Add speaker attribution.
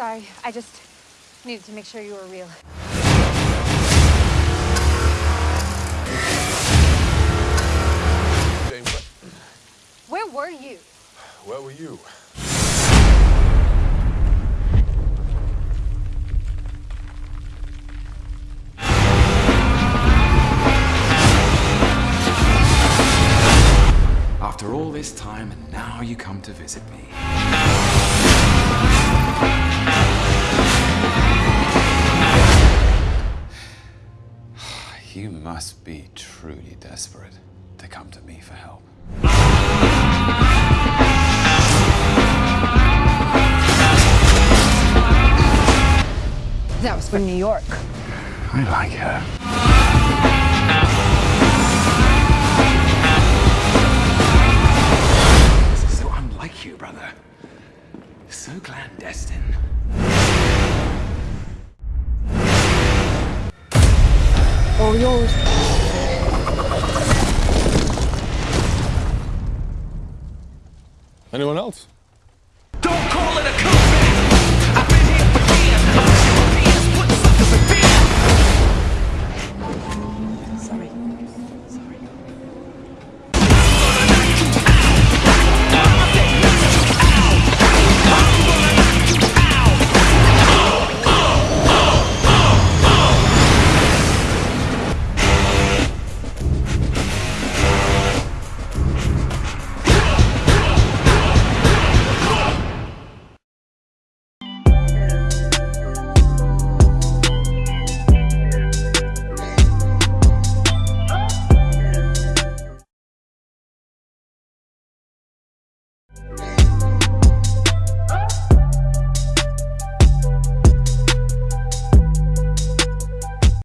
Speaker 1: sorry. I just needed to make sure you were real.
Speaker 2: Jane, where,
Speaker 1: Where were you?
Speaker 2: where were you?
Speaker 3: After all this time, and now you come to visit me. You must be truly desperate to come to me for help.
Speaker 1: That was from New York.
Speaker 3: I like her. This is so unlike you, brother. So clandestine.
Speaker 1: All yours.
Speaker 2: Anyone else?
Speaker 4: Don't call it a coup!